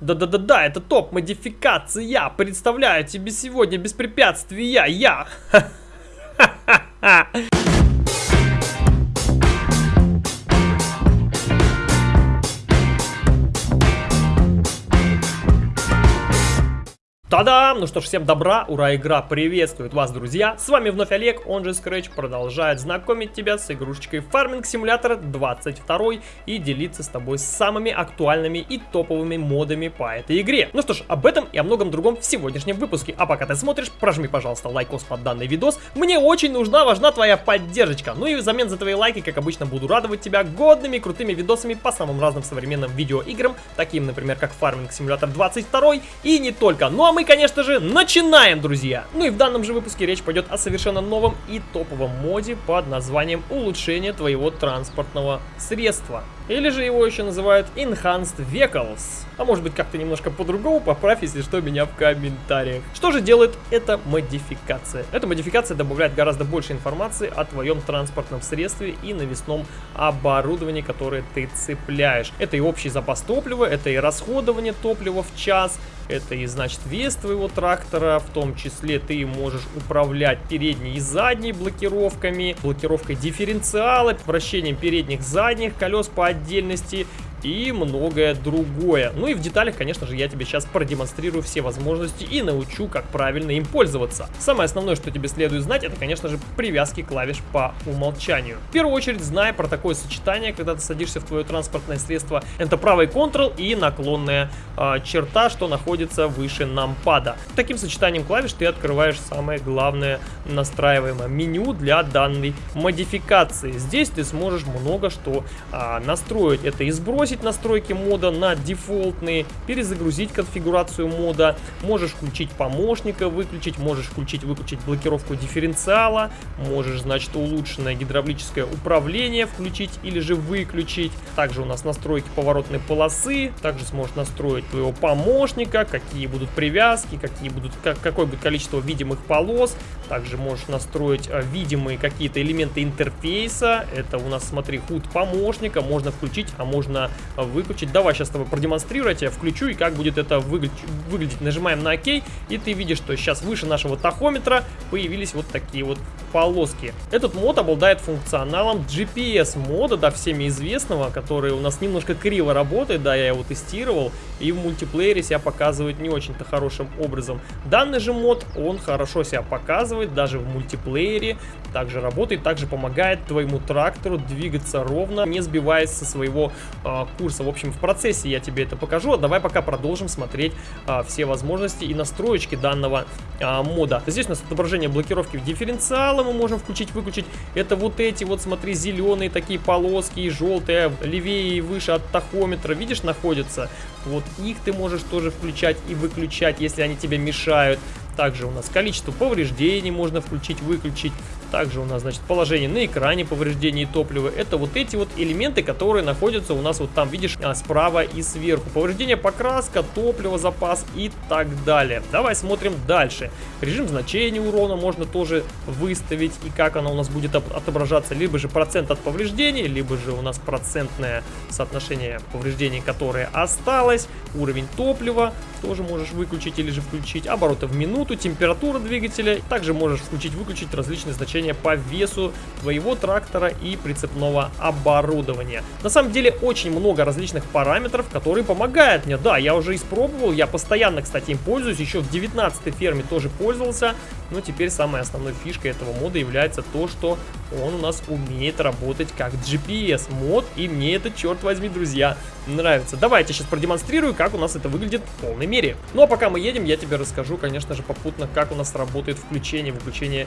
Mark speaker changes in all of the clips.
Speaker 1: Да-да-да-да, это топ-модификация. Представляю тебе сегодня без препятствий я, я. Ха-ха-ха. Та-дам! Ну что ж, всем добра, ура, игра приветствует вас, друзья! С вами вновь Олег, он же Scratch, продолжает знакомить тебя с игрушечкой Farming Simulator 22 и делиться с тобой самыми актуальными и топовыми модами по этой игре. Ну что ж, об этом и о многом другом в сегодняшнем выпуске. А пока ты смотришь, прожми, пожалуйста, лайкос под данный видос. Мне очень нужна, важна твоя поддержка. Ну и взамен за твои лайки, как обычно, буду радовать тебя годными крутыми видосами по самым разным современным видеоиграм, таким, например, как Farming Simulator 22 и не только. Ну а мы, конечно же, начинаем, друзья! Ну и в данном же выпуске речь пойдет о совершенно новом и топовом моде под названием улучшение твоего транспортного средства. Или же его еще называют Enhanced Vehicles. А может быть как-то немножко по-другому, поправь, если что, меня в комментариях. Что же делает эта модификация? Эта модификация добавляет гораздо больше информации о твоем транспортном средстве и навесном оборудовании, которое ты цепляешь. Это и общий запас топлива, это и расходование топлива в час, это и значит вес твоего трактора, в том числе ты можешь управлять передней и задней блокировками, блокировкой дифференциала, вращением передних задних колес по отдельности и многое другое. Ну и в деталях, конечно же, я тебе сейчас продемонстрирую все возможности и научу, как правильно им пользоваться. Самое основное, что тебе следует знать, это, конечно же, привязки клавиш по умолчанию. В первую очередь, знай про такое сочетание, когда ты садишься в твое транспортное средство. Это правый Ctrl и наклонная э, черта, что находится выше нампада. Таким сочетанием клавиш ты открываешь самое главное настраиваемое меню для данной модификации. Здесь ты сможешь много что э, настроить. Это и сброс сбросить настройки мода на дефолтные, перезагрузить конфигурацию мода, можешь включить помощника, выключить, можешь включить-выключить блокировку дифференциала, можешь, значит, улучшенное гидравлическое управление включить или же выключить. Также у нас настройки поворотной полосы, также сможешь настроить твоего помощника, какие будут привязки, какие будут, как, какое будет количество видимых полос. Также можешь настроить а, видимые какие-то элементы интерфейса. Это у нас, смотри, худ помощника, можно включить, а можно выключить. Давай сейчас с тобой продемонстрирую, я включу и как будет это выглядеть. Нажимаем на ОК, и ты видишь, что сейчас выше нашего тахометра появились вот такие вот полоски. Этот мод обладает функционалом GPS мода, да, всеми известного, который у нас немножко криво работает, да, я его тестировал, и в мультиплеере себя показывает не очень-то хорошим образом. Данный же мод, он хорошо себя показывает, даже в мультиплеере, также работает, также помогает твоему трактору двигаться ровно, не сбиваясь со своего э, курса. В общем, в процессе я тебе это покажу, а давай пока продолжим смотреть э, все возможности и настроечки данного э, мода. Здесь у нас отображение блокировки в дифференциала мы можем включить-выключить. Это вот эти вот, смотри, зеленые такие полоски и желтые, левее и выше от тахометра, видишь, находятся. Вот их ты можешь тоже включать и выключать, если они тебе мешают. Также у нас количество повреждений можно включить-выключить. Также у нас, значит, положение на экране повреждений топлива. Это вот эти вот элементы, которые находятся у нас вот там, видишь, а, справа и сверху. Повреждение покраска, топливо, запас и так далее. Давай смотрим дальше. Режим значения урона можно тоже выставить. И как оно у нас будет отображаться. Либо же процент от повреждений, либо же у нас процентное соотношение повреждений, которое осталось. Уровень топлива тоже можешь выключить или же включить. Обороты в минуту, температура двигателя. Также можешь включить-выключить различные значения по весу твоего трактора и прицепного оборудования. На самом деле очень много различных параметров, которые помогают мне. Да, я уже испробовал, я постоянно, кстати, им пользуюсь, еще в 19 ферме тоже пользовался, но теперь самой основной фишкой этого мода является то, что он у нас умеет работать как GPS мод, и мне это, черт возьми, друзья, нравится. Давайте сейчас продемонстрирую, как у нас это выглядит в полной мере. Ну а пока мы едем, я тебе расскажу, конечно же, попутно, как у нас работает включение, выключение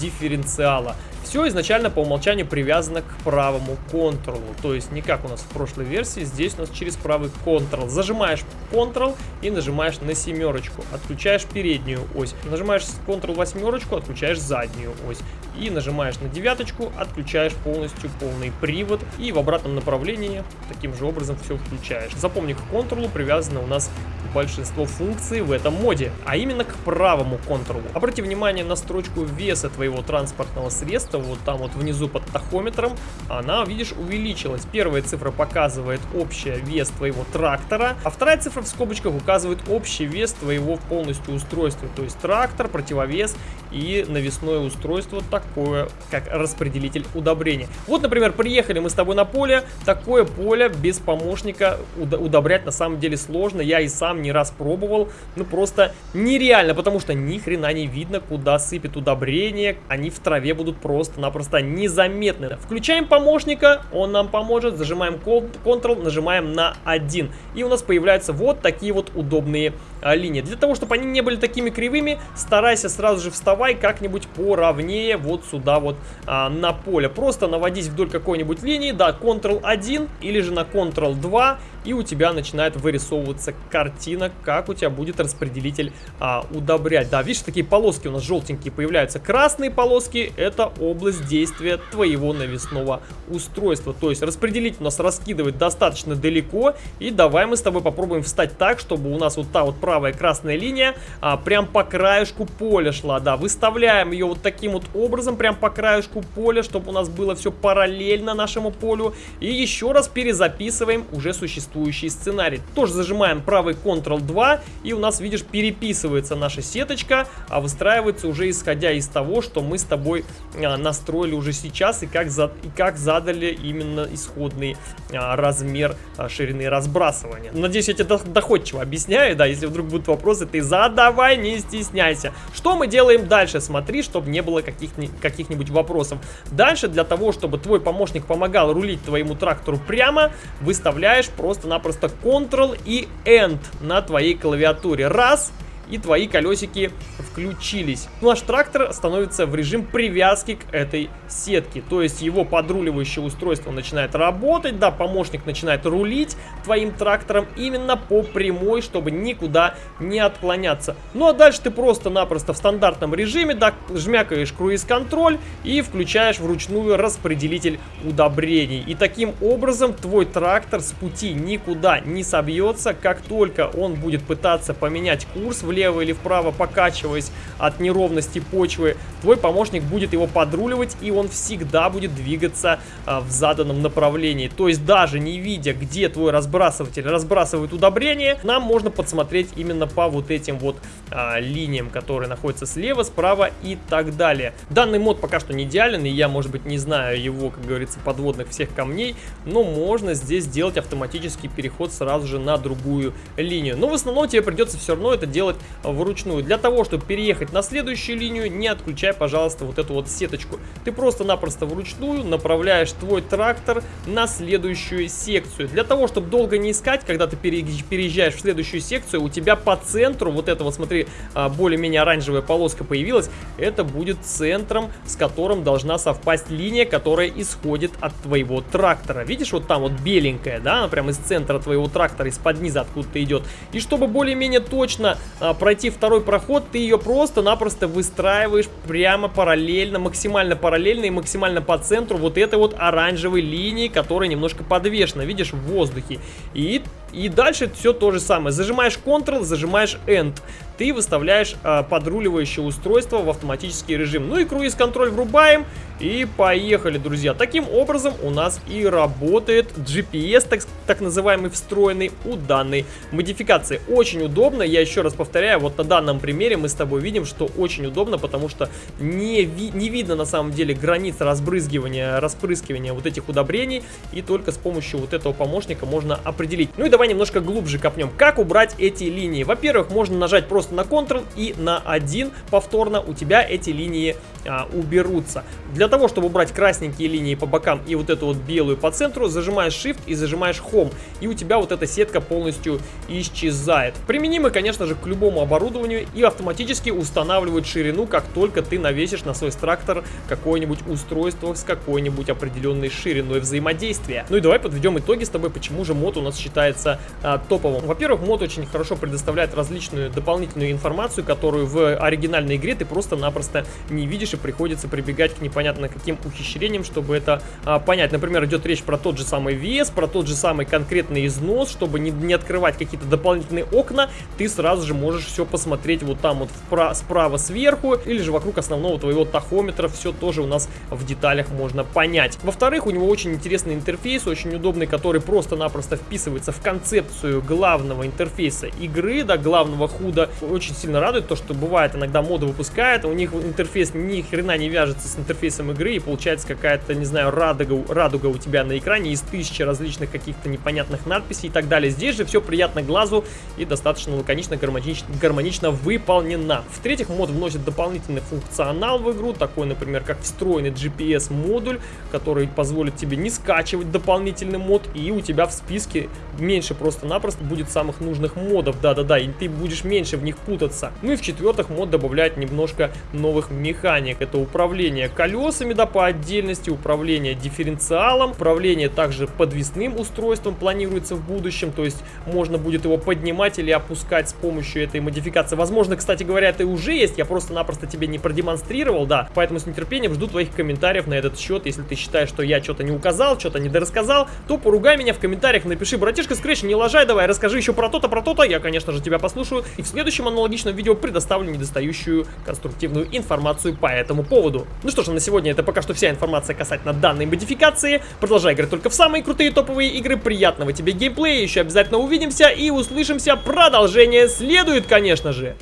Speaker 1: дифференциала. Все изначально по умолчанию привязано к правому контролу, то есть не как у нас в прошлой версии, здесь у нас через правый контрол. Зажимаешь Ctrl и нажимаешь на семерочку, отключаешь переднюю ось, нажимаешь Ctrl восьмерочку, отключаешь заднюю ось и нажимаешь на девяточку, отключаешь полностью полный привод и в обратном направлении таким же образом все включаешь. Запомни, к контролу привязано у нас большинство функций в этом моде, а именно к правому контролу. Обрати внимание на строчку веса твоего транспортного средства, вот там вот внизу под тахометром, она, видишь, увеличилась. Первая цифра показывает общий вес твоего трактора, а вторая цифра в скобочках указывает общий вес твоего полностью устройства, то есть трактор, противовес и навесное устройство такое, как распределитель удобрения. Вот, например, приехали мы с тобой на поле, такое поле без помощника удобрять на самом деле сложно, я и сам не раз пробовал, ну просто нереально, потому что ни хрена не видно, куда сыпет удобрение, они в траве будут просто-напросто незаметны. Включаем помощника, он нам поможет, зажимаем Ctrl, нажимаем на 1, и у нас появляются вот такие вот удобные а, линии. Для того, чтобы они не были такими кривыми, старайся сразу же вставай как-нибудь поровнее вот сюда вот а, на поле. Просто наводись вдоль какой-нибудь линии, да, Ctrl-1 или же на Ctrl-2, и у тебя начинает вырисовываться картина, как у тебя будет распределитель а, удобрять. Да, видишь, такие полоски у нас желтенькие появляются. Красные полоски – это область действия твоего навесного устройства. То есть распределитель у нас раскидывает достаточно далеко, и давай мы с тобой попробуем встать так, чтобы у нас вот та вот правая красная линия а, прям по краешку поля шла. Да, выставляем ее вот таким вот образом, прям по краешку поля, чтобы у нас было все параллельно нашему полю. И еще раз перезаписываем уже существующий сценарий. Тоже зажимаем правый Ctrl-2 и у нас, видишь, переписывается наша сеточка, а выстраивается уже исходя из того, что мы с тобой а, настроили уже сейчас и как, за, и как задали именно исходный а, размер а, ширины разбрасывания. Надеюсь, я тебе доходчиво объясняю, да, если вдруг будут вопросы, ты задавай, не стесняйся. Что мы делаем дальше? Смотри, чтобы не было каких-нибудь каких вопросов. Дальше для того, чтобы твой помощник помогал рулить твоему трактору прямо, выставляешь просто просто-напросто Ctrl и End на твоей клавиатуре. Раз и твои колесики включились. Наш трактор становится в режим привязки к этой сетке. То есть его подруливающее устройство начинает работать, да, помощник начинает рулить твоим трактором именно по прямой, чтобы никуда не отклоняться. Ну а дальше ты просто-напросто в стандартном режиме, да, жмякаешь круиз-контроль и включаешь вручную распределитель удобрений. И таким образом твой трактор с пути никуда не собьется, как только он будет пытаться поменять курс влево влево или вправо, покачиваясь от неровности почвы, твой помощник будет его подруливать, и он всегда будет двигаться а, в заданном направлении. То есть даже не видя, где твой разбрасыватель разбрасывает удобрение, нам можно подсмотреть именно по вот этим вот а, линиям, которые находятся слева, справа и так далее. Данный мод пока что не идеален, и я, может быть, не знаю его, как говорится, подводных всех камней, но можно здесь сделать автоматический переход сразу же на другую линию. Но в основном тебе придется все равно это делать вручную. Для того, чтобы переехать на следующую линию, не отключай, пожалуйста, вот эту вот сеточку. Ты просто-напросто вручную направляешь твой трактор на следующую секцию. Для того, чтобы долго не искать, когда ты переезжаешь в следующую секцию, у тебя по центру, вот это вот, смотри, а, более-менее оранжевая полоска появилась, это будет центром, с которым должна совпасть линия, которая исходит от твоего трактора. Видишь, вот там вот беленькая, да, она прямо из центра твоего трактора, из-под низа откуда-то идет. И чтобы более-менее точно пройти второй проход, ты ее просто-напросто выстраиваешь прямо параллельно, максимально параллельно и максимально по центру вот этой вот оранжевой линии, которая немножко подвешена, видишь, в воздухе. И, и дальше все то же самое. Зажимаешь Ctrl, зажимаешь End ты выставляешь э, подруливающее устройство в автоматический режим. Ну и круиз-контроль врубаем и поехали, друзья. Таким образом у нас и работает GPS, так, так называемый встроенный у данной модификации. Очень удобно, я еще раз повторяю, вот на данном примере мы с тобой видим, что очень удобно, потому что не, ви не видно на самом деле границ разбрызгивания, распрыскивания вот этих удобрений, и только с помощью вот этого помощника можно определить. Ну и давай немножко глубже копнем. Как убрать эти линии? Во-первых, можно нажать просто на Ctrl и на 1 повторно у тебя эти линии а, уберутся. Для того, чтобы убрать красненькие линии по бокам и вот эту вот белую по центру, зажимаешь Shift и зажимаешь Home. И у тебя вот эта сетка полностью исчезает. Применимы, конечно же, к любому оборудованию и автоматически устанавливают ширину, как только ты навесишь на свой трактор какое-нибудь устройство с какой-нибудь определенной шириной взаимодействия. Ну и давай подведем итоги с тобой, почему же мод у нас считается а, топовым. Во-первых, мод очень хорошо предоставляет различную дополнительную информацию, которую в оригинальной игре ты просто-напросто не видишь и приходится прибегать к непонятно каким ухищрениям, чтобы это а, понять. Например, идет речь про тот же самый вес, про тот же самый конкретный износ, чтобы не, не открывать какие-то дополнительные окна, ты сразу же можешь все посмотреть вот там вот вправо, справа сверху, или же вокруг основного твоего тахометра, все тоже у нас в деталях можно понять. Во-вторых, у него очень интересный интерфейс, очень удобный, который просто-напросто вписывается в концепцию главного интерфейса игры, да, главного худа. Очень сильно радует то, что бывает иногда моды выпускают, у них интерфейс ни хрена не вяжется с интерфейсом игры, и получается какая-то, не знаю, радуга, радуга у тебя на экране из тысячи различных каких-то непонятных надписей и так далее. Здесь же все приятно глазу и достаточно лаконично, гармонично, гармонично выполнена. В-третьих, мод вносит дополнительный функционал в игру, такой, например, как встроенный GPS-модуль, который позволит тебе не скачивать дополнительный мод, и у тебя в списке меньше просто-напросто будет самых нужных модов, да-да-да, и ты будешь меньше в них путаться. Ну и в-четвертых, мод добавляет немножко новых механик. Это управление колесами, да, по отдельности, управление дифференциалом, управление также подвесным устройством планируется в будущем, то есть можно будет его поднимать или опускать с помощью этой модификации. Возможно, кстати говоря, это уже есть, я просто-напросто тебе не продемонстрировал, да, поэтому с нетерпением жду твоих комментариев на этот счет. Если ты считаешь, что я что-то не указал, что-то не дорассказал, то поругай меня в комментариях, напиши, братишка Scratch, не лажай, давай, расскажи еще про то-то, про то-то, я, конечно же, тебя послушаю, и в следующем аналогичном видео предоставлю недостающую конструктивную информацию по этому поводу. Ну что ж, на сегодня это пока что вся информация касательно данной модификации. Продолжай играть только в самые крутые топовые игры, приятного тебе геймплея, еще обязательно увидимся и услышимся, продолжение следует, конечно же.